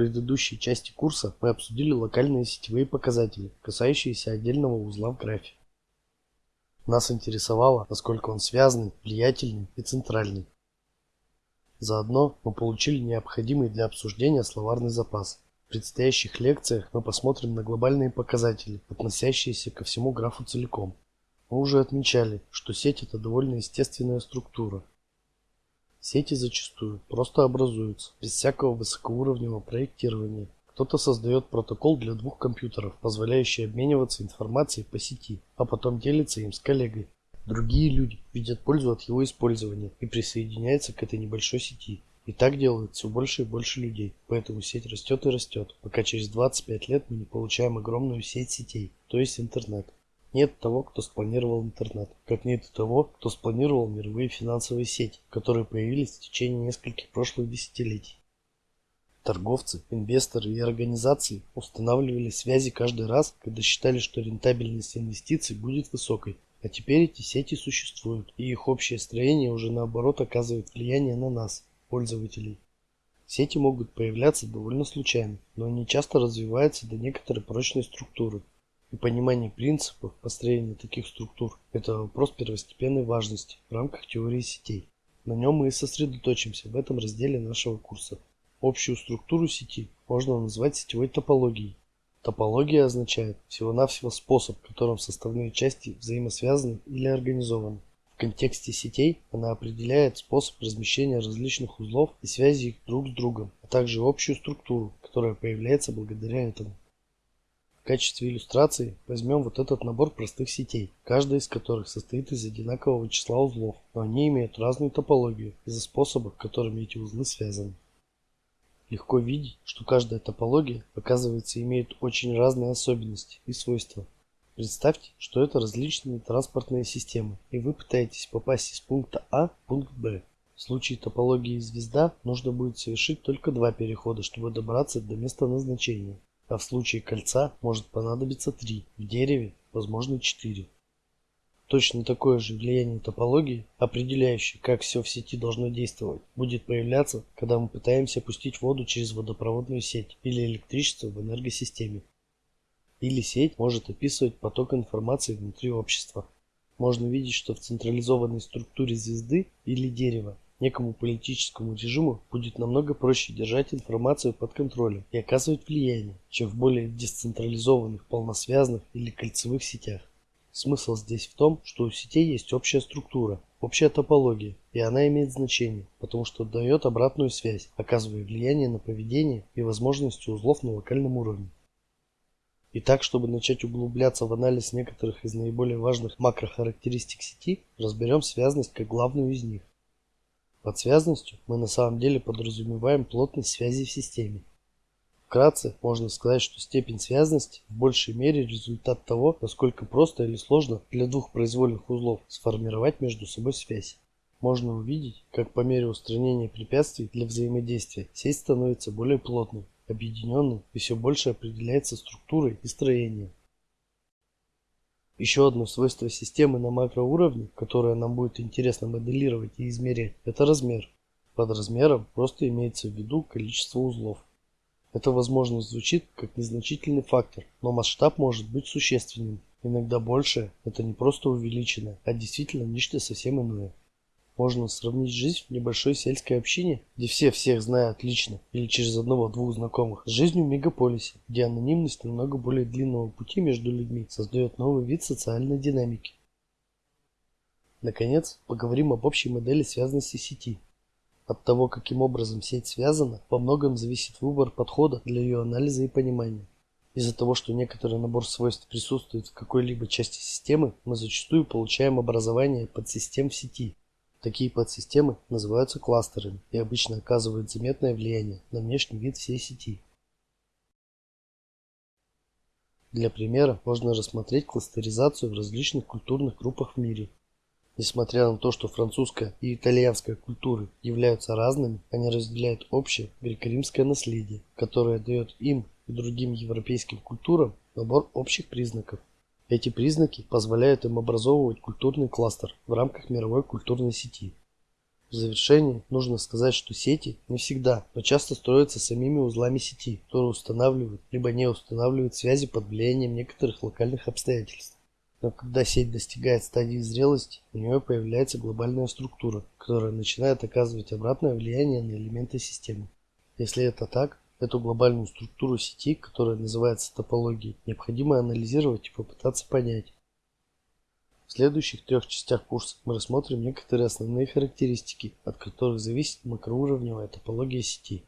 предыдущей части курса мы обсудили локальные сетевые показатели, касающиеся отдельного узла в графе. Нас интересовало, насколько он связанный, влиятельный и центральный. Заодно мы получили необходимый для обсуждения словарный запас. В предстоящих лекциях мы посмотрим на глобальные показатели, относящиеся ко всему графу целиком. Мы уже отмечали, что сеть это довольно естественная структура, Сети зачастую просто образуются, без всякого высокоуровневого проектирования. Кто-то создает протокол для двух компьютеров, позволяющий обмениваться информацией по сети, а потом делится им с коллегой. Другие люди видят пользу от его использования и присоединяются к этой небольшой сети. И так делают все больше и больше людей, поэтому сеть растет и растет, пока через 25 лет мы не получаем огромную сеть сетей, то есть интернет. Нет того, кто спланировал интернет, как нет того, кто спланировал мировые финансовые сети, которые появились в течение нескольких прошлых десятилетий. Торговцы, инвесторы и организации устанавливали связи каждый раз, когда считали, что рентабельность инвестиций будет высокой. А теперь эти сети существуют, и их общее строение уже наоборот оказывает влияние на нас, пользователей. Сети могут появляться довольно случайно, но они часто развиваются до некоторой прочной структуры, и понимание принципов построения таких структур – это вопрос первостепенной важности в рамках теории сетей. На нем мы и сосредоточимся в этом разделе нашего курса. Общую структуру сети можно назвать сетевой топологией. Топология означает всего-навсего способ, которым составные части взаимосвязаны или организованы. В контексте сетей она определяет способ размещения различных узлов и связи их друг с другом, а также общую структуру, которая появляется благодаря этому. В качестве иллюстрации возьмем вот этот набор простых сетей, каждая из которых состоит из одинакового числа узлов, но они имеют разную топологию из-за способов, которыми эти узлы связаны. Легко видеть, что каждая топология, оказывается, имеет очень разные особенности и свойства. Представьте, что это различные транспортные системы, и вы пытаетесь попасть из пункта А в пункт Б. В случае топологии звезда нужно будет совершить только два перехода, чтобы добраться до места назначения а в случае кольца может понадобиться три, в дереве возможно четыре. Точно такое же влияние топологии, определяющее, как все в сети должно действовать, будет появляться, когда мы пытаемся пустить воду через водопроводную сеть или электричество в энергосистеме. Или сеть может описывать поток информации внутри общества. Можно видеть, что в централизованной структуре звезды или дерева Некому политическому режиму будет намного проще держать информацию под контролем и оказывать влияние, чем в более децентрализованных, полносвязанных или кольцевых сетях. Смысл здесь в том, что у сетей есть общая структура, общая топология, и она имеет значение, потому что дает обратную связь, оказывая влияние на поведение и возможности узлов на локальном уровне. Итак, чтобы начать углубляться в анализ некоторых из наиболее важных макрохарактеристик сети, разберем связность как главную из них. Под связностью мы на самом деле подразумеваем плотность связи в системе. Вкратце можно сказать, что степень связности в большей мере результат того, насколько просто или сложно для двух произвольных узлов сформировать между собой связь. Можно увидеть, как по мере устранения препятствий для взаимодействия сеть становится более плотной, объединенной и все больше определяется структурой и строением. Еще одно свойство системы на макроуровне, которое нам будет интересно моделировать и измерять, это размер. Под размером просто имеется в виду количество узлов. Это возможно звучит как незначительный фактор, но масштаб может быть существенным. Иногда больше – это не просто увеличено, а действительно нечто совсем иное. Можно сравнить жизнь в небольшой сельской общине, где все всех знают лично или через одного-двух знакомых, с жизнью в мегаполисе, где анонимность намного более длинного пути между людьми создает новый вид социальной динамики. Наконец, поговорим об общей модели связанности сети. От того, каким образом сеть связана, во многом зависит выбор подхода для ее анализа и понимания. Из-за того, что некоторый набор свойств присутствует в какой-либо части системы, мы зачастую получаем образование подсистем в сети, Такие подсистемы называются кластерами и обычно оказывают заметное влияние на внешний вид всей сети. Для примера можно рассмотреть кластеризацию в различных культурных группах в мире. Несмотря на то, что французская и итальянская культуры являются разными, они разделяют общее греко-римское наследие, которое дает им и другим европейским культурам набор общих признаков. Эти признаки позволяют им образовывать культурный кластер в рамках мировой культурной сети. В завершение нужно сказать, что сети не всегда, но часто строятся самими узлами сети, которые устанавливают либо не устанавливают связи под влиянием некоторых локальных обстоятельств. Но когда сеть достигает стадии зрелости, у нее появляется глобальная структура, которая начинает оказывать обратное влияние на элементы системы. Если это так, эту глобальную структуру сети, которая называется топологией, необходимо анализировать и попытаться понять, в следующих трех частях курса мы рассмотрим некоторые основные характеристики, от которых зависит макроуровневая топология сети.